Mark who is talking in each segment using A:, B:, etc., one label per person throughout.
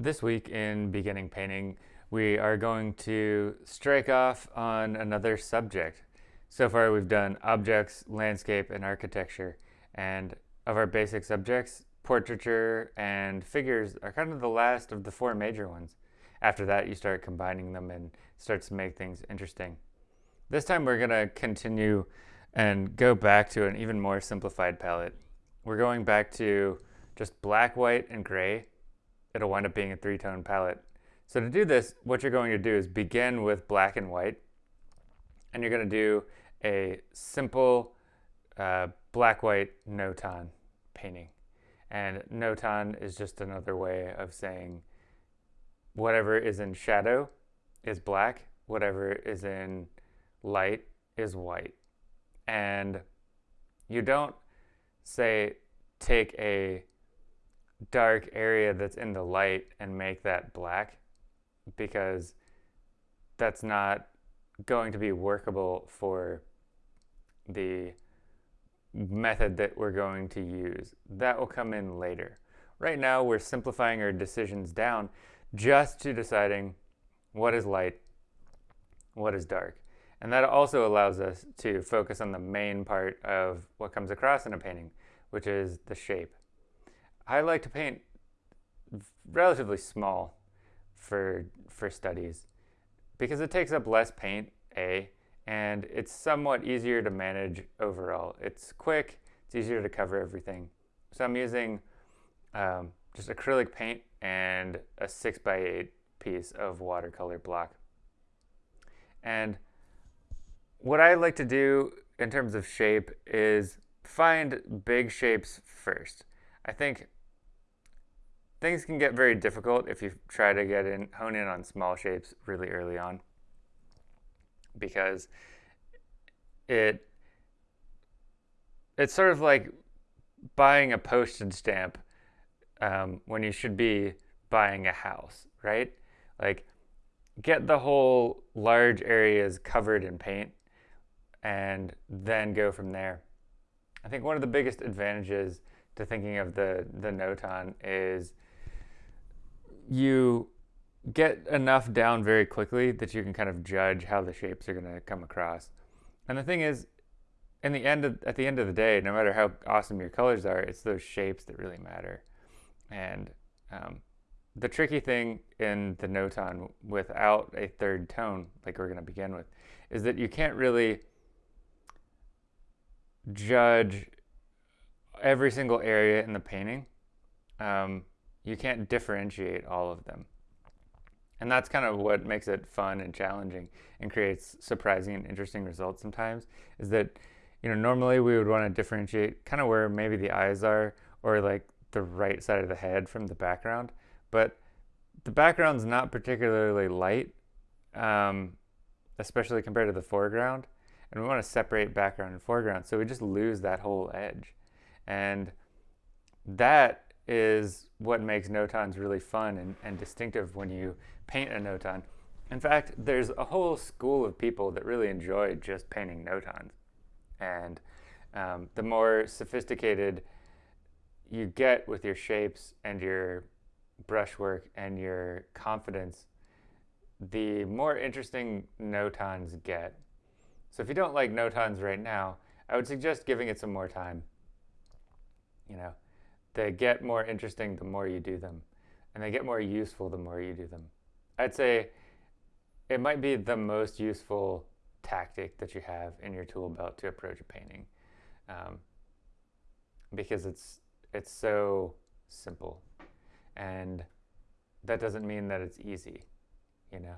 A: This week in beginning painting, we are going to strike off on another subject. So far we've done objects, landscape, and architecture. And of our basic subjects, portraiture and figures are kind of the last of the four major ones. After that, you start combining them and starts to make things interesting. This time we're going to continue and go back to an even more simplified palette. We're going back to just black, white, and gray it'll wind up being a three-tone palette. So to do this, what you're going to do is begin with black and white, and you're going to do a simple uh, black-white notan painting. And notan is just another way of saying whatever is in shadow is black, whatever is in light is white. And you don't say take a dark area that's in the light and make that black because that's not going to be workable for the method that we're going to use. That will come in later. Right now we're simplifying our decisions down just to deciding what is light, what is dark. And that also allows us to focus on the main part of what comes across in a painting, which is the shape. I like to paint relatively small for for studies because it takes up less paint, A, and it's somewhat easier to manage overall. It's quick, it's easier to cover everything. So I'm using um, just acrylic paint and a 6 by 8 piece of watercolor block. And what I like to do in terms of shape is find big shapes first. I think things can get very difficult if you try to get in hone in on small shapes really early on because it it's sort of like buying a postage stamp um, when you should be buying a house right? Like get the whole large areas covered in paint and then go from there. I think one of the biggest advantages to thinking of the the notan is you get enough down very quickly that you can kind of judge how the shapes are going to come across. And the thing is, in the end of, at the end of the day, no matter how awesome your colors are, it's those shapes that really matter. And um, the tricky thing in the notan without a third tone, like we're going to begin with, is that you can't really judge every single area in the painting. Um, you can't differentiate all of them. And that's kind of what makes it fun and challenging and creates surprising and interesting results sometimes is that, you know, normally we would want to differentiate kind of where maybe the eyes are or like the right side of the head from the background. But the background's not particularly light, um, especially compared to the foreground. And we want to separate background and foreground. So we just lose that whole edge. And that is what makes notans really fun and, and distinctive when you paint a notan. In fact, there's a whole school of people that really enjoy just painting notans. And um, the more sophisticated you get with your shapes and your brushwork and your confidence, the more interesting notans get. So if you don't like notans right now, I would suggest giving it some more time. You know, they get more interesting the more you do them, and they get more useful the more you do them. I'd say it might be the most useful tactic that you have in your tool belt to approach a painting um, because it's it's so simple and that doesn't mean that it's easy you know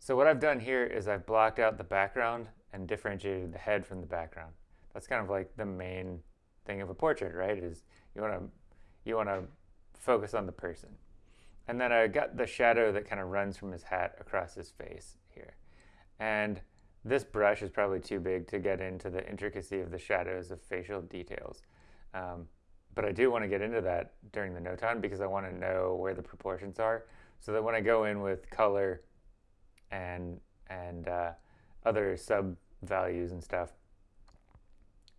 A: so what I've done here is I've blocked out the background and differentiated the head from the background that's kind of like the main thing of a portrait, right? Is you want to you want to focus on the person. And then I got the shadow that kind of runs from his hat across his face here. And this brush is probably too big to get into the intricacy of the shadows of facial details. Um, but I do want to get into that during the notan because I want to know where the proportions are so that when I go in with color and, and uh, other sub values and stuff,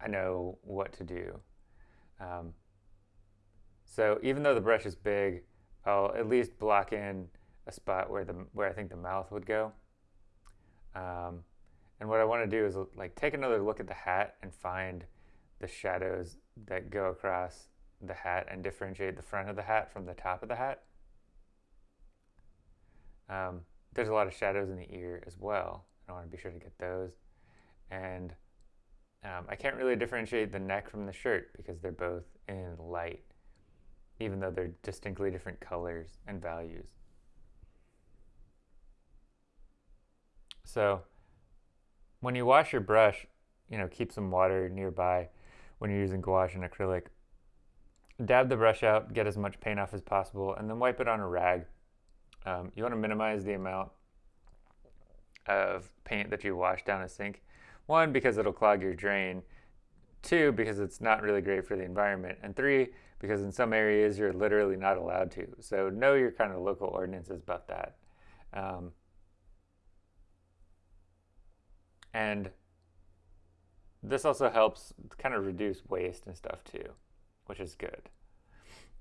A: I know what to do. Um, so even though the brush is big, I'll at least block in a spot where the where I think the mouth would go. Um, and what I want to do is like take another look at the hat and find the shadows that go across the hat and differentiate the front of the hat from the top of the hat. Um, there's a lot of shadows in the ear as well. I want to be sure to get those. And um, I can't really differentiate the neck from the shirt because they're both in light, even though they're distinctly different colors and values. So when you wash your brush, you know, keep some water nearby when you're using gouache and acrylic. Dab the brush out, get as much paint off as possible, and then wipe it on a rag. Um, you want to minimize the amount of paint that you wash down a sink. One, because it'll clog your drain. Two, because it's not really great for the environment. And three, because in some areas you're literally not allowed to. So know your kind of local ordinances about that. Um, and this also helps kind of reduce waste and stuff too, which is good.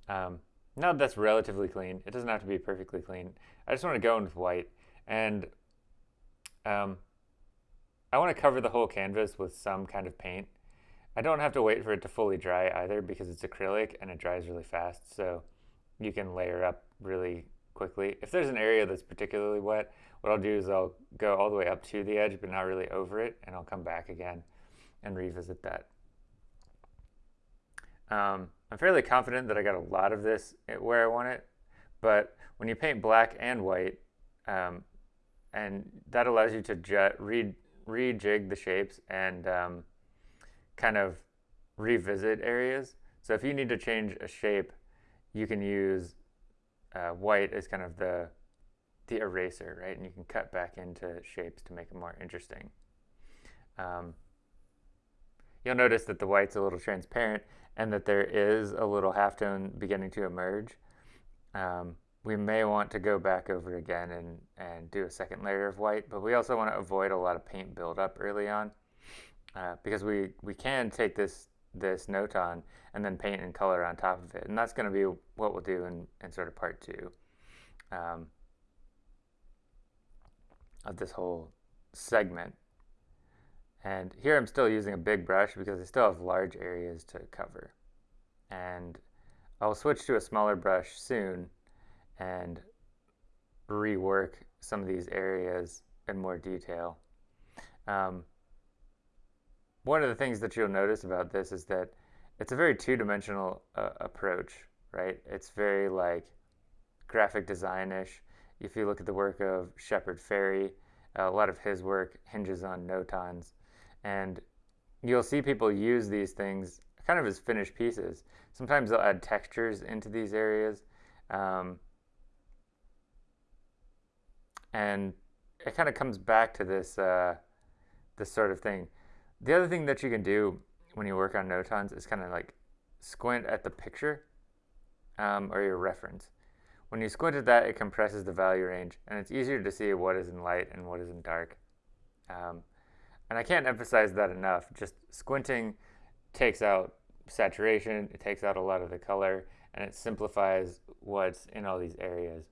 A: Um, now that that's relatively clean, it doesn't have to be perfectly clean. I just want to go in with white. And um, I want to cover the whole canvas with some kind of paint. I don't have to wait for it to fully dry either because it's acrylic and it dries really fast. So you can layer up really quickly. If there's an area that's particularly wet, what I'll do is I'll go all the way up to the edge, but not really over it, and I'll come back again and revisit that. Um, I'm fairly confident that I got a lot of this where I want it, but when you paint black and white, um, and that allows you to re rejig the shapes and um, kind of revisit areas. So if you need to change a shape, you can use uh, white as kind of the the eraser, right? And you can cut back into shapes to make it more interesting. Um, you'll notice that the white's a little transparent and that there is a little halftone beginning to emerge. Um, we may want to go back over again and, and do a second layer of white, but we also want to avoid a lot of paint buildup early on uh, because we, we can take this this Notan and then paint and color on top of it. And that's going to be what we'll do in, in sort of part two um, of this whole segment. And here I'm still using a big brush because I still have large areas to cover. And I'll switch to a smaller brush soon and rework some of these areas in more detail. Um, one of the things that you'll notice about this is that it's a very two-dimensional uh, approach, right? It's very like graphic design-ish. If you look at the work of Shepard Fairey, a lot of his work hinges on notans. And you'll see people use these things kind of as finished pieces. Sometimes they'll add textures into these areas. Um, and it kind of comes back to this, uh, this sort of thing. The other thing that you can do when you work on notans is kind of like squint at the picture um, or your reference. When you squint at that, it compresses the value range, and it's easier to see what is in light and what is in dark. Um, and I can't emphasize that enough. Just squinting takes out saturation, it takes out a lot of the color, and it simplifies what's in all these areas.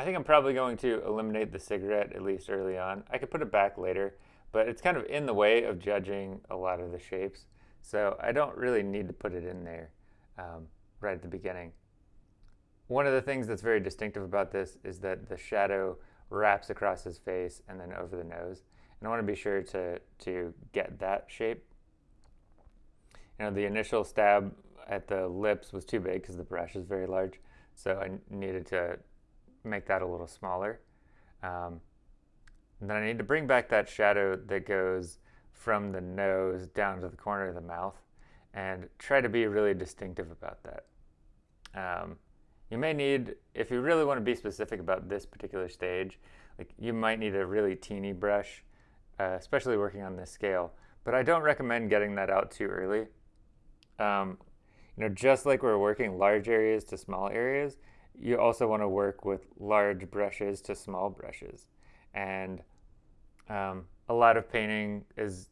A: I think I'm probably going to eliminate the cigarette at least early on. I could put it back later, but it's kind of in the way of judging a lot of the shapes. So I don't really need to put it in there um, right at the beginning. One of the things that's very distinctive about this is that the shadow wraps across his face and then over the nose. And I want to be sure to, to get that shape. You know, the initial stab at the lips was too big because the brush is very large. So I needed to make that a little smaller. Um, then I need to bring back that shadow that goes from the nose down to the corner of the mouth and try to be really distinctive about that. Um, you may need, if you really want to be specific about this particular stage, like you might need a really teeny brush, uh, especially working on this scale. But I don't recommend getting that out too early. Um, you know, just like we're working large areas to small areas, you also want to work with large brushes to small brushes. And um, a lot of painting is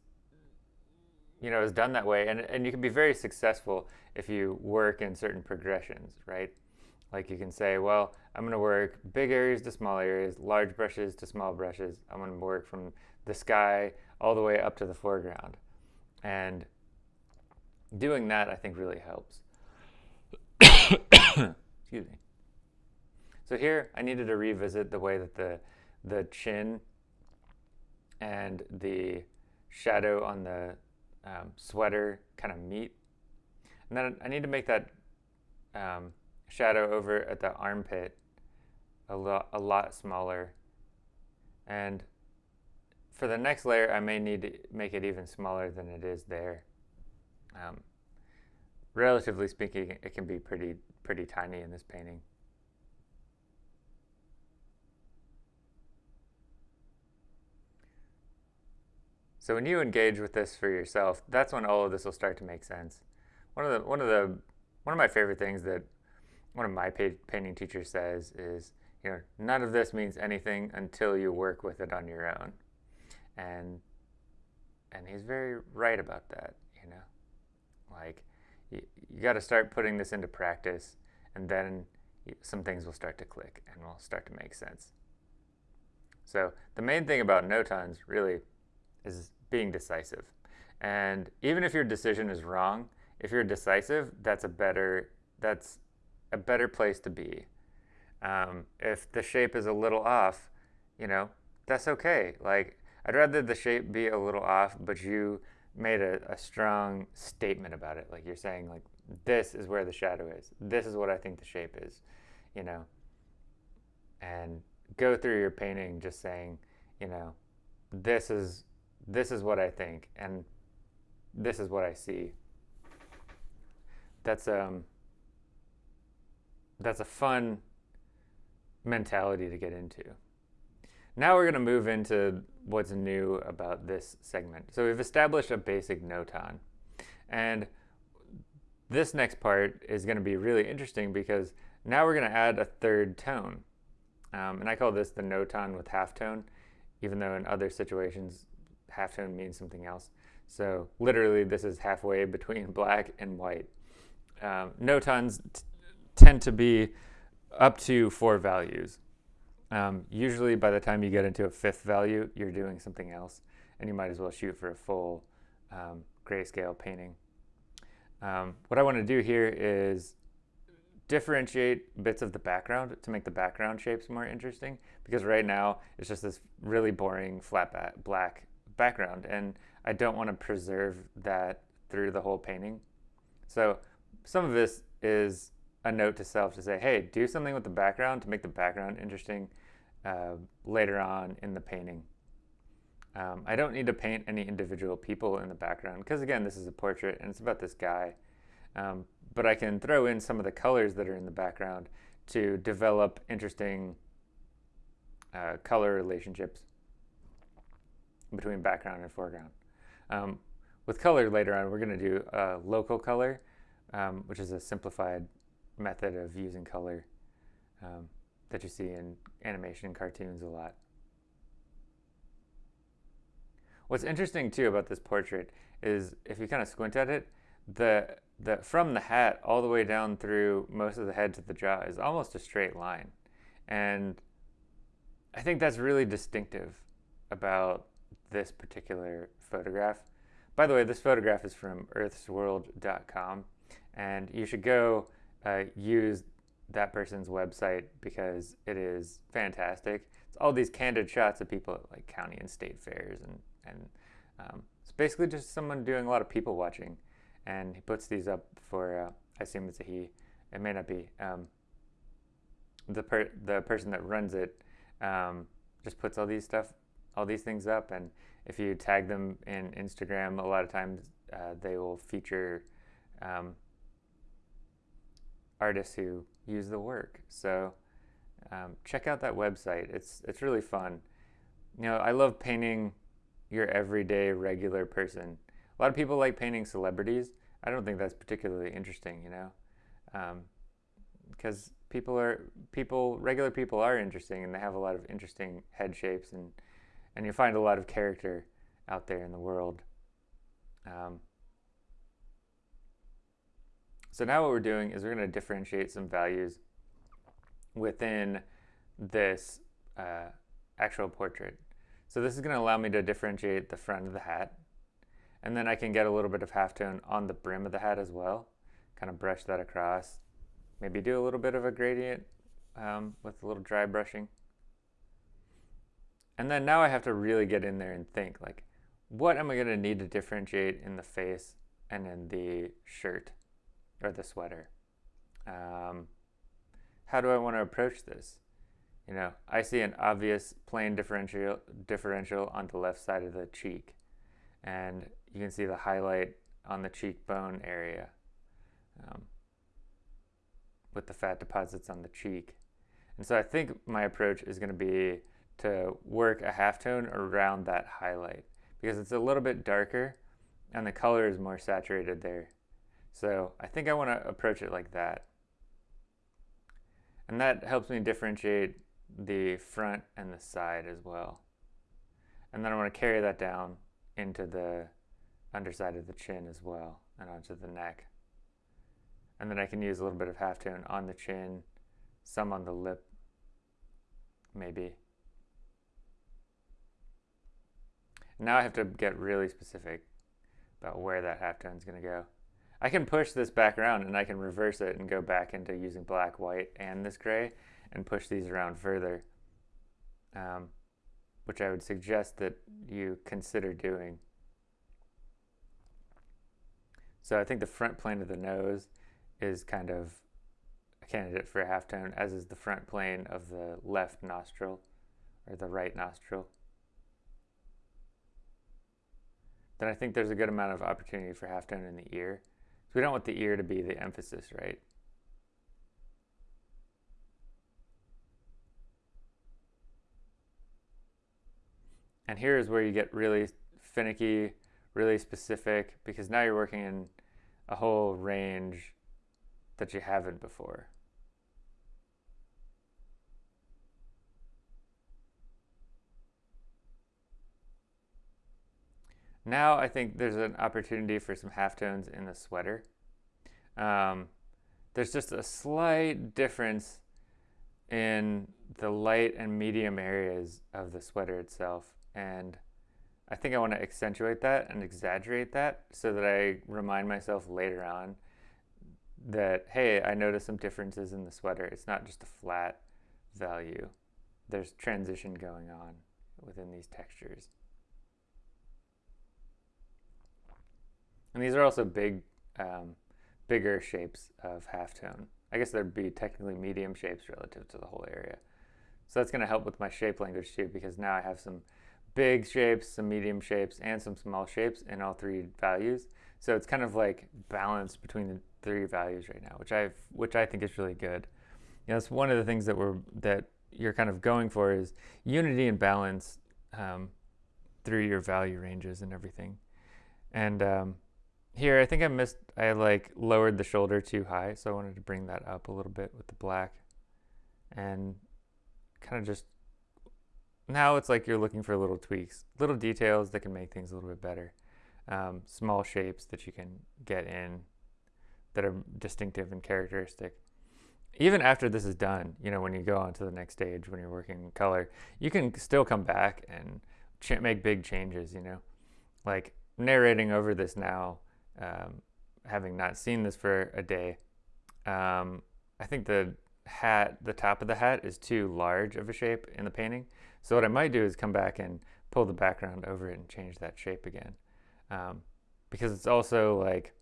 A: you know, is done that way. And, and you can be very successful if you work in certain progressions, right? Like you can say, well, I'm going to work big areas to small areas, large brushes to small brushes. I'm going to work from the sky all the way up to the foreground. And doing that, I think, really helps. Excuse me. So here, I needed to revisit the way that the, the chin and the shadow on the um, sweater kind of meet. And then I need to make that um, shadow over at the armpit a lot, a lot smaller. And for the next layer, I may need to make it even smaller than it is there. Um, relatively speaking, it can be pretty, pretty tiny in this painting. So when you engage with this for yourself, that's when all of this will start to make sense. One of the one of the one of my favorite things that one of my painting teachers says is, you know, none of this means anything until you work with it on your own. And and he's very right about that, you know. Like you, you got to start putting this into practice and then some things will start to click and will start to make sense. So the main thing about notans really is being decisive. And even if your decision is wrong, if you're decisive, that's a better that's a better place to be. Um, if the shape is a little off, you know, that's okay. Like I'd rather the shape be a little off, but you made a, a strong statement about it. Like you're saying, like this is where the shadow is. This is what I think the shape is, you know. And go through your painting just saying, you know, this is this is what I think, and this is what I see. That's um that's a fun mentality to get into. Now we're going to move into what's new about this segment. So we've established a basic notan. And this next part is going to be really interesting because now we're going to add a third tone. Um, and I call this the notan with halftone, even though in other situations halftone means something else. So literally this is halfway between black and white. Um, notans tend to be up to four values. Um, usually by the time you get into a fifth value, you're doing something else and you might as well shoot for a full um, grayscale painting. Um, what I want to do here is differentiate bits of the background to make the background shapes more interesting because right now it's just this really boring flat black background and I don't want to preserve that through the whole painting. So some of this is a note to self to say, hey, do something with the background to make the background interesting uh, later on in the painting. Um, I don't need to paint any individual people in the background because again, this is a portrait and it's about this guy. Um, but I can throw in some of the colors that are in the background to develop interesting uh, color relationships between background and foreground. Um, with color later on, we're going to do a local color, um, which is a simplified method of using color um, that you see in animation and cartoons a lot. What's interesting too about this portrait is if you kind of squint at it, the, the, from the hat all the way down through most of the head to the jaw is almost a straight line. And I think that's really distinctive about this particular photograph. By the way, this photograph is from earthsworld.com, and you should go uh, use that person's website because it is fantastic. It's all these candid shots of people at like county and state fairs, and and um, it's basically just someone doing a lot of people watching, and he puts these up for. Uh, I assume it's a he. It may not be. Um, the per the person that runs it um, just puts all these stuff all these things up. And if you tag them in Instagram, a lot of times uh, they will feature um, artists who use the work. So um, check out that website. It's it's really fun. You know, I love painting your everyday regular person. A lot of people like painting celebrities. I don't think that's particularly interesting, you know, because um, people are people regular people are interesting and they have a lot of interesting head shapes and and you find a lot of character out there in the world. Um, so now what we're doing is we're going to differentiate some values within this uh, actual portrait. So this is going to allow me to differentiate the front of the hat. And then I can get a little bit of halftone on the brim of the hat as well. Kind of brush that across. Maybe do a little bit of a gradient um, with a little dry brushing. And then now I have to really get in there and think like, what am I going to need to differentiate in the face and in the shirt or the sweater? Um, how do I want to approach this? You know, I see an obvious plane differential differential on the left side of the cheek, and you can see the highlight on the cheekbone area um, with the fat deposits on the cheek. And so I think my approach is going to be to work a halftone around that highlight because it's a little bit darker and the color is more saturated there. So I think I want to approach it like that. And that helps me differentiate the front and the side as well. And then I want to carry that down into the underside of the chin as well and onto the neck. And then I can use a little bit of halftone on the chin, some on the lip, maybe. Now I have to get really specific about where that halftone is going to go. I can push this back around and I can reverse it and go back into using black, white, and this gray and push these around further, um, which I would suggest that you consider doing. So I think the front plane of the nose is kind of a candidate for a halftone, as is the front plane of the left nostril or the right nostril. Then I think there's a good amount of opportunity for halftone in the ear. So we don't want the ear to be the emphasis, right? And here is where you get really finicky, really specific, because now you're working in a whole range that you haven't before. Now I think there's an opportunity for some halftones in the sweater. Um, there's just a slight difference in the light and medium areas of the sweater itself. And I think I want to accentuate that and exaggerate that so that I remind myself later on that, hey, I noticed some differences in the sweater. It's not just a flat value. There's transition going on within these textures. And these are also big, um, bigger shapes of halftone. I guess there'd be technically medium shapes relative to the whole area. So that's going to help with my shape language too, because now I have some big shapes, some medium shapes, and some small shapes in all three values. So it's kind of like balanced between the three values right now, which I which I think is really good. You know, it's one of the things that we're that you're kind of going for is unity and balance um, through your value ranges and everything. And um, here, I think I missed, I like lowered the shoulder too high, so I wanted to bring that up a little bit with the black and kind of just, now it's like you're looking for little tweaks, little details that can make things a little bit better. Um, small shapes that you can get in that are distinctive and characteristic. Even after this is done, you know, when you go on to the next stage, when you're working in color, you can still come back and make big changes, you know. Like narrating over this now, um, having not seen this for a day, um, I think the hat, the top of the hat is too large of a shape in the painting. So what I might do is come back and pull the background over it and change that shape again. Um, because it's also like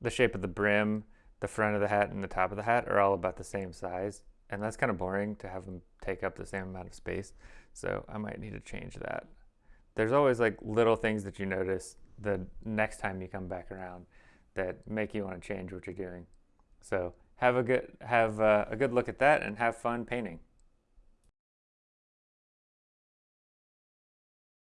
A: the shape of the brim, the front of the hat, and the top of the hat are all about the same size. And that's kind of boring to have them take up the same amount of space. So I might need to change that. There's always like little things that you notice the next time you come back around that make you want to change what you're doing. So have a good have uh, a good look at that and have fun painting.